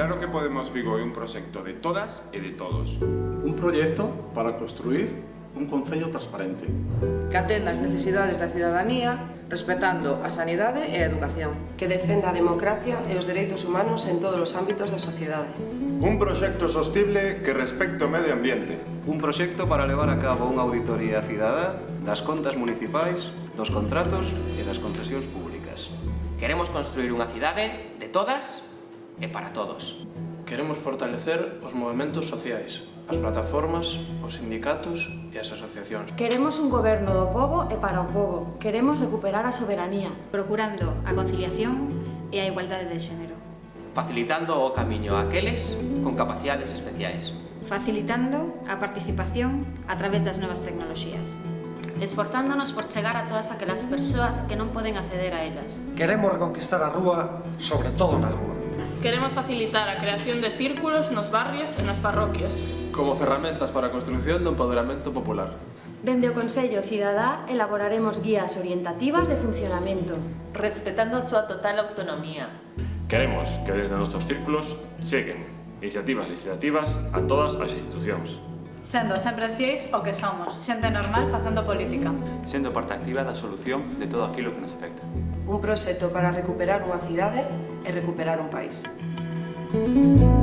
Claro que Podemos Vigo é un proxecto de todas e de todos. Un proxecto para construir un Concello transparente. Que atenda as necesidades da cidadanía, respetando a sanidade e a educación. Que defenda a democracia e os dereitos humanos en todos os ámbitos da sociedade. Un proxecto sostible que respecte o medio ambiente. Un proxecto para levar a cabo unha auditoría cidadá das contas municipais, dos contratos e das concesións públicas. Queremos construir unha cidade de todas e para todos. Queremos fortalecer os movimentos sociais, as plataformas, os sindicatos e as asociacións. Queremos un goberno do povo e para o povo. Queremos recuperar a soberanía. Procurando a conciliación e a igualdade de xénero. Facilitando o camiño a aqueles con capacidades especiais. Facilitando a participación a través das novas tecnoloxías. Esforzándonos por chegar a todas aquelas persoas que non poden acceder a elas. Queremos reconquistar a rúa, sobre todo na rúa. Queremos facilitar a creación de círculos nos barrios e nas parroquias. Como ferramentas para a construción do empoderamento popular. Dende o Consello Cidadá elaboraremos guías orientativas de funcionamento. Respetando a súa total autonomía. Queremos que desde nosos círculos cheguen iniciativas legislativas a todas as institucións sendo sempre fiéis o que somos, xente normal facendo política. Sendo parte activa da solución de todo aquilo que nos afecta. Un proxecto para recuperar unha cidade e recuperar un país. Música